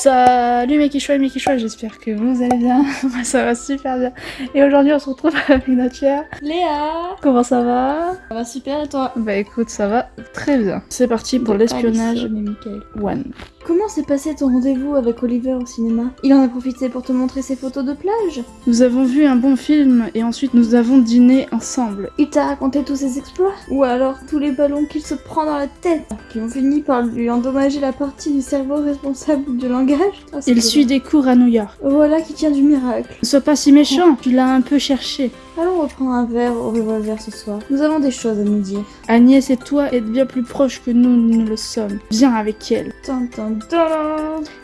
Salut mes quichois et mes j'espère que vous allez bien. Moi ça va super bien. Et aujourd'hui on se retrouve avec notre chère Léa Comment ça va? Ça va super et toi? Bah écoute, ça va très bien. C'est parti pour l'espionnage Michael. one. Comment s'est passé ton rendez-vous avec Oliver au cinéma? Il en a profité pour te montrer ses photos de plage? Nous avons vu un bon film et ensuite nous avons dîné ensemble. Il t'a raconté tous ses exploits? Ou alors tous les ballons qu'il se prend dans la tête? Qui ont fini par lui endommager la partie du cerveau responsable du langage Ah, Il suit des cours à New York. Voilà qui tient du miracle. Ne sois pas si méchant, tu l'as un peu cherché. Allons reprendre un verre au revolver ce soir. Nous avons des choses à nous dire. Agnès et toi êtes bien plus proches que nous ne le sommes. Viens avec elle.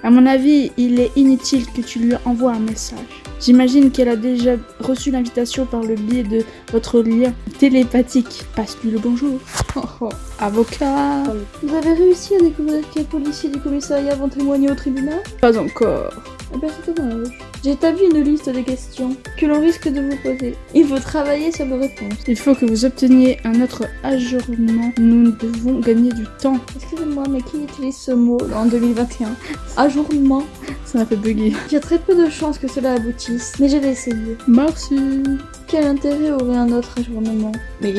À mon avis, il est inutile que tu lui envoies un message. J'imagine qu'elle a déjà reçu l'invitation par le biais de votre lien télépathique. Passe-lui le bonjour. Oh, oh. Avocat. Vous avez réussi à découvrir quels policiers du commissariat vont témoigner au tribunal? Pas encore. Eh ben c'est dommage. J'ai établi une liste des questions que l'on risque de vous poser. Il faut travailler sur vos réponses. Il faut que vous obteniez un autre ajournement. Nous devons gagner du temps. Excusez-moi, mais qui utilise ce mot en 2021 Ajournement. Ça m'a fait bugger. Il y a très peu de chances que cela aboutisse, mais je vais essayer. Merci. Quel intérêt aurait un autre ajournement Mais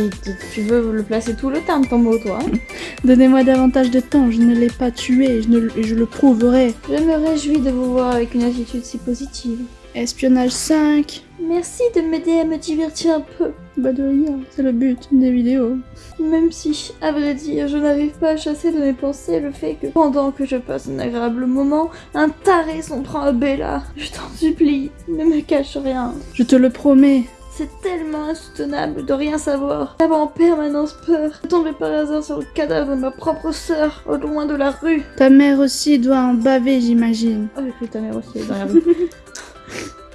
tu- veux le placer tout le temps, ton mot, toi hein Donnez-moi davantage de temps. Je ne l'ai pas tué. Je, ne, le- je le prouverai. Je me réjouis de vous voir avec une attitude si positive. Espionnage 5. Merci de m'aider à me divertir un peu. Bah de rien. C'est le but des vidéos. Même si, à vrai dire, je n'arrive pas à chasser de mes pensées le fait que, pendant que je passe un agréable moment, un taré s'en prend à Bella. Je t'en supplie, ne me cache rien. Je te le promets. C'est tellement insoutenable de rien savoir, d'avoir en permanence peur, de tomber par hasard sur le cadavre de ma propre sœur, au loin de la rue. Ta mère aussi doit en baver, j'imagine. Oh, que ta mère aussi est dans la rue.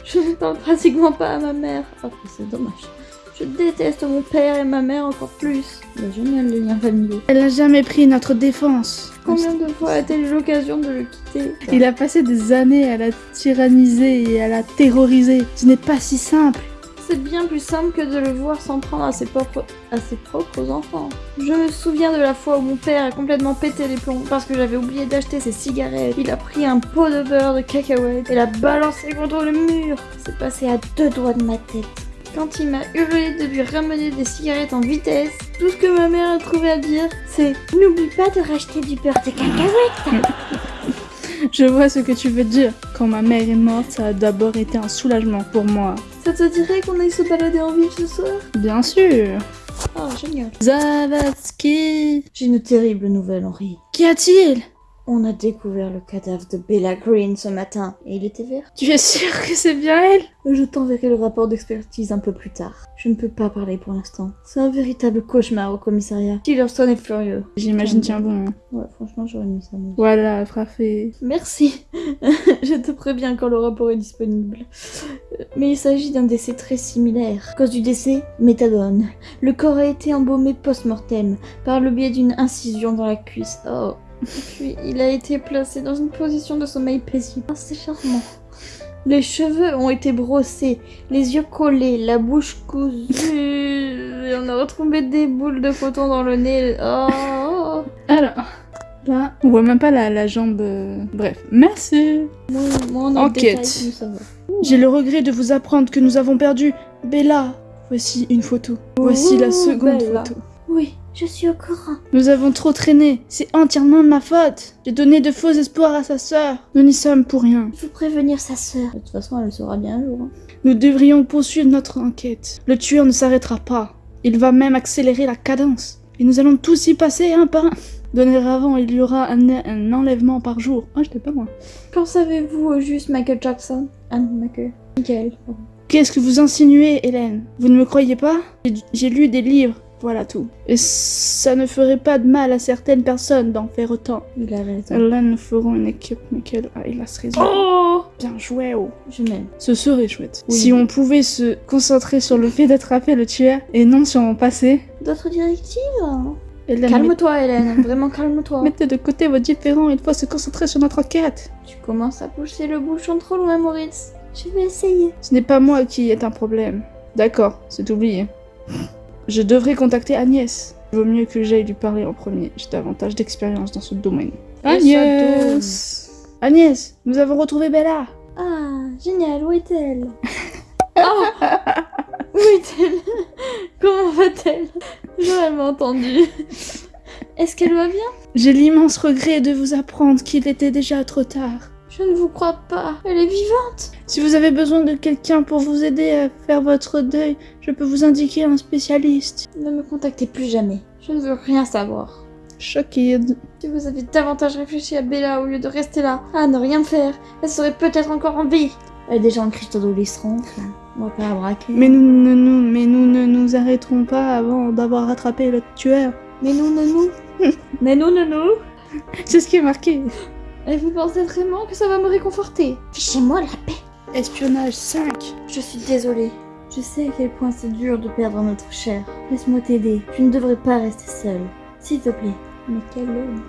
je ne parle pratiquement pas à ma mère. Oh, c'est dommage. Je déteste mon père et ma mère encore plus. Génial les liens familiaux. Elle n'a jamais pris notre défense. Combien de fois a-t-elle eu l'occasion de le quitter? Il a passé des années à la tyranniser et à la terroriser. Ce n'est pas si simple. C'est bien plus simple que de le voir s'en prendre à ses, propres... à ses propres enfants. Je me souviens de la fois où mon père a complètement pété les plombs parce que j'avais oublié d'acheter ses cigarettes. Il a pris un pot de beurre de cacahuète et l'a balancé contre le mur. C'est passé à deux doigts de ma tête. Quand il m'a hurlé de lui ramener des cigarettes en vitesse, tout ce que ma mère a trouvé à dire, c'est N'oublie pas de racheter du beurre de cacahuète Je vois ce que tu veux dire. Quand ma mère est morte, ça a d'abord été un soulagement pour moi. Ça te dirait qu'on aille se balader en ville ce soir Bien sûr. Oh, génial. Zavatsky. J'ai une terrible nouvelle, Henri. Qu'y a-t-il? On a découvert le cadavre de Bella Green ce matin et il était vert. Tu es sûr que c'est bien elle? Je t'enverrai le rapport d'expertise un peu plus tard. Je ne peux pas parler pour l'instant. C'est un véritable cauchemar au commissariat. Tillerson est furieux. J'imagine tiens bon. hein. Ouais, franchement, j'aurais mis ça. Voilà, frappé. Merci. Je te préviens quand le rapport est disponible. Mais il s'agit d'un décès très similaire. Cause du décès, méthadone. Le corps a été embaumé post-mortem par le biais d'une incision dans la cuisse. Oh. Puis il a été placé dans une position de sommeil paisible. Ah, c'est charmant. Les cheveux ont été brossés, les yeux collés, la bouche cousue. Et on a retrouvé des boules de coton dans le nez. Oh. Alors, là, on voit même pas la, la jambe. euh, Bref, merci. Moi, moi, on a le Enquête. J'ai le regret de vous apprendre que nous avons perdu Bella. Voici une photo. Voici la seconde Bella. photo. Je suis au courant. Nous avons trop traîné. C'est entièrement de ma faute. J'ai donné de faux espoirs à sa sœur. Nous n'y sommes pour rien. Il faut prévenir sa sœur. De toute façon, elle le saura bien un jour. hein. Nous devrions poursuivre notre enquête. Le tueur ne s'arrêtera pas. Il va même accélérer la cadence. Et nous allons tous y passer un par un. Dorénavant, il y aura un, un enlèvement par jour. Oh, j'étais pas loin. Qu'en savez-vous au juste Michael Jackson? Ah non, Michael. Michael. Qu'est-ce que vous insinuez, Hélène? Vous ne me croyez pas? J'ai lu des livres. Voilà tout. Et ça ne ferait pas de mal à certaines personnes d'en faire autant. Il a raison. Là, nous ferons une équipe, Michael. Ah, il a raison. Oh Bien joué, oh. Je m'aime. Ce serait chouette. Oui. Si on pouvait se concentrer sur le fait d'attraper le tueur et non sur mon passé. D'autres directives Hélène, Calme-toi, Hélène. Vraiment, calme-toi. Mettez de côté vos différends, il faut se concentrer sur notre enquête. Tu commences à pousser le bouchon trop loin, Maurice. Je vais essayer. Ce n'est pas moi qui est un problème. D'accord, c'est oublié. Je devrais contacter Agnès. Il vaut mieux que j'aille lui parler en premier. J'ai davantage d'expérience dans ce domaine. Agnès Agnès, nous avons retrouvé Bella. Ah, génial, où est-elle? Ah Où est-elle? Comment va-t-elle? J'aurais mal entendu. Est-ce qu'elle va bien? J'ai l'immense regret de vous apprendre qu'il était déjà trop tard. Je ne vous crois pas. Elle est vivante Si vous avez besoin de quelqu'un pour vous aider à faire votre deuil, je peux vous indiquer un spécialiste. Ne me contactez plus jamais. Je ne veux rien savoir. Choquée. Si vous avez davantage réfléchi à Bella au lieu de rester là, à ne rien faire, elle serait peut-être encore en vie. Elle est déjà en crise d'adolescence. là. On va pas la braquer. Mais nous ne nous, mais nous ne nous arrêterons pas avant d'avoir rattrapé le tueur. Mais nous, non, nous. Mais nous, non, nous. C'est ce qui est marqué. Et vous pensez vraiment que ça va me réconforter? Fichez-moi la paix. Espionnage 5. Je suis désolée. Je sais à quel point c'est dur de perdre notre cher. Laisse-moi t'aider. Tu ne devrais pas rester seule. S'il te plaît. Mais quel homme.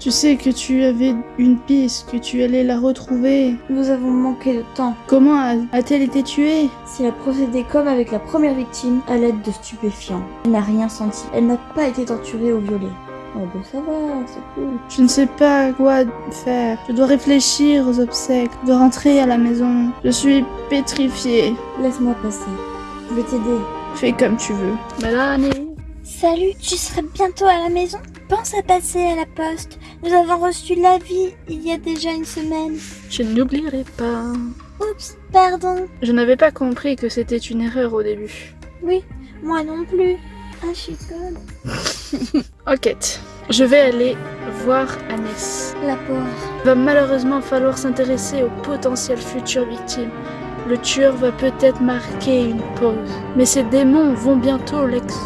Tu sais que tu avais une piste, que tu allais la retrouver. Nous avons manqué de temps. Comment a-t-elle été tuée? Si elle a procédé comme avec la première victime, à l'aide de stupéfiants. Elle n'a rien senti. Elle n'a pas été torturée ou violée. Oh bah ça va, c'est cool. Je ne sais pas quoi faire. Je dois réfléchir aux obsèques. Je dois rentrer à la maison. Je suis pétrifiée. Laisse-moi passer. Je vais t'aider. Fais comme tu veux. Mélanie. Salut, tu serais bientôt à la maison? Pense à passer à la poste. Nous avons reçu l'avis il y a déjà une semaine. Je n'oublierai pas. Oups, pardon. Je n'avais pas compris que c'était une erreur au début. Oui, moi non plus. Ah, je suis conne. Enquête. Je vais aller voir Agnès. La pauvre. Il va malheureusement falloir s'intéresser aux potentielles futures victimes. Le tueur va peut-être marquer une pause, mais ses démons vont bientôt l'ex-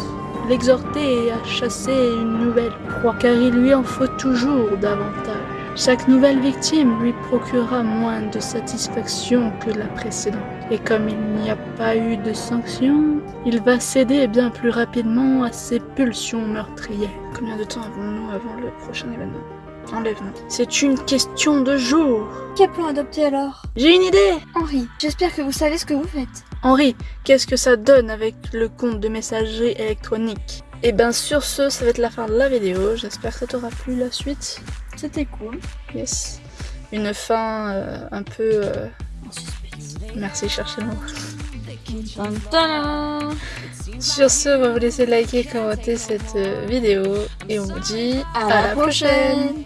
l'exhorter à chasser une nouvelle proie, car il lui en faut toujours davantage. Chaque nouvelle victime lui procurera moins de satisfaction que la précédente. Et comme il n'y a pas eu de sanction, il va céder bien plus rapidement à ses pulsions meurtrières. Combien de temps avons-nous avant le prochain événement Enlèvement. C'est une question de jour. Quel plan adopter alors? J'ai une idée Henri, j'espère que vous savez ce que vous faites. Henri, qu'est-ce que ça donne avec le compte de messagerie électronique? Et ben sur ce, ça va être la fin de la vidéo. J'espère que ça t'aura plu la suite. C'était cool. Yes. Une fin euh, un peu... euh. Merci, cherchez le mot. Sur ce, on va vous laisser liker, commenter cette euh, vidéo. Et on vous dit À la prochaine.